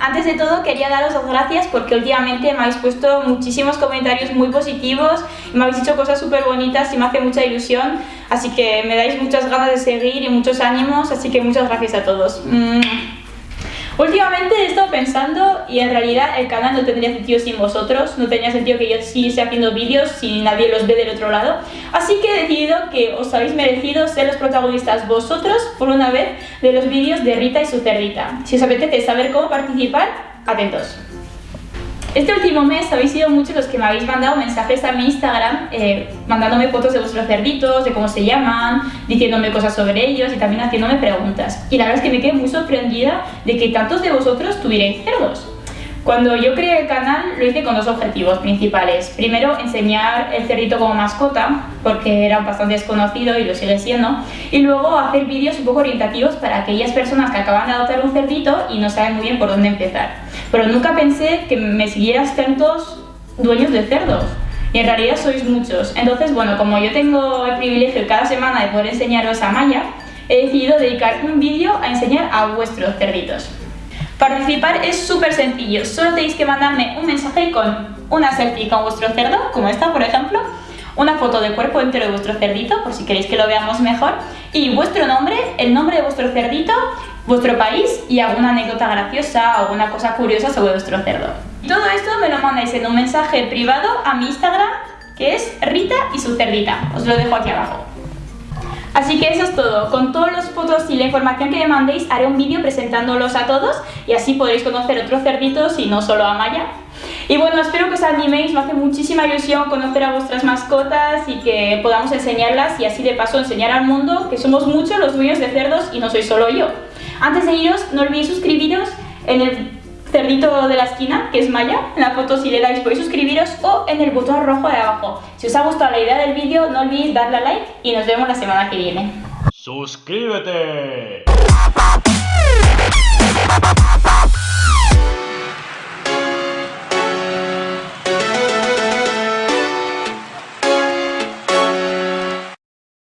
antes de todo quería daros las gracias porque últimamente me habéis puesto muchísimos comentarios muy positivos, me habéis dicho cosas súper bonitas y me hace mucha ilusión, así que me dais muchas ganas de seguir y muchos ánimos, así que muchas gracias a todos. Últimamente he estado pensando y en realidad el canal no tendría sentido sin vosotros, no tenía sentido que yo siguiese haciendo vídeos si nadie los ve del otro lado, así que he decidido que os habéis merecido ser los protagonistas vosotros por una vez de los vídeos de Rita y su cerdita. Si os apetece saber cómo participar, atentos. Este último mes habéis sido muchos los que me habéis mandado mensajes a mi Instagram eh, mandándome fotos de vuestros cerditos, de cómo se llaman, diciéndome cosas sobre ellos y también haciéndome preguntas. Y la verdad es que me quedé muy sorprendida de que tantos de vosotros tuvierais cerdos. Cuando yo creé el canal lo hice con dos objetivos principales. Primero, enseñar el cerdito como mascota, porque era bastante desconocido y lo sigue siendo. Y luego hacer vídeos un poco orientativos para aquellas personas que acaban de adoptar un cerdito y no saben muy bien por dónde empezar. Pero nunca pensé que me siguieras tantos dueños de cerdos. Y en realidad sois muchos. Entonces, bueno, como yo tengo el privilegio cada semana de poder enseñaros a Maya, he decidido dedicar un vídeo a enseñar a vuestros cerditos. Participar es súper sencillo, solo tenéis que mandarme un mensaje con una selfie con vuestro cerdo, como esta por ejemplo, una foto del cuerpo entero de vuestro cerdito, por si queréis que lo veamos mejor, y vuestro nombre, el nombre de vuestro cerdito, vuestro país y alguna anécdota graciosa o alguna cosa curiosa sobre vuestro cerdo. Todo esto me lo mandáis en un mensaje privado a mi Instagram, que es Rita y su cerdita. Os lo dejo aquí abajo. Así que eso es todo. Con todas las fotos y la información que me mandéis haré un vídeo presentándolos a todos y así podréis conocer otros cerditos y no solo a Maya. Y bueno, espero que os animéis, me hace muchísima ilusión conocer a vuestras mascotas y que podamos enseñarlas y así de paso enseñar al mundo que somos muchos los dueños de cerdos y no soy solo yo. Antes de iros, no olvidéis suscribiros en el cerdito de la esquina, que es Maya, en la foto si le dais podéis suscribiros o en el botón rojo de abajo. Si os ha gustado la idea del vídeo no olvidéis darle a like y nos vemos la semana que viene. ¡Suscríbete!